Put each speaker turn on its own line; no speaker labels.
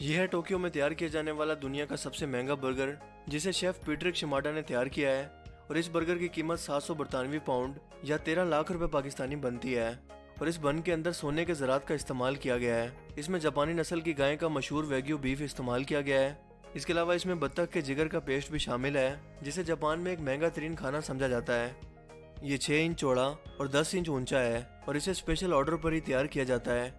یہ ہے ٹوکیو میں تیار کیا جانے والا دنیا کا سب سے مہنگا برگر، جسے شیف پیٹرک شماٹا نے تیار کیا ہے، اور اس برگر کی قیمت سات سو برطانوی پاؤنڈ یا تیرہ لاکھ روپے پاکستانی بنتی ہے۔ اور اس بن کے اندر سونے کے زراعت کا استعمال کیا گیا ہے۔ اس میں جاپانی نسل کی گائے کا مشہور ویگیو بیف استعمال کیا گیا ہے۔ اس کے علاوہ اس میں بطخ کے جگر کا پیسٹ بھی شامل ہے، جسے جاپان میں ایک مہنگا ترین کھانا سمجھا جاتا ہے۔ یہ چھ انچ چوڑا اور دس انچ اونچا ہے، اور اسے اسپیشل آرڈر پر ہی تیار کیا جاتا ہے۔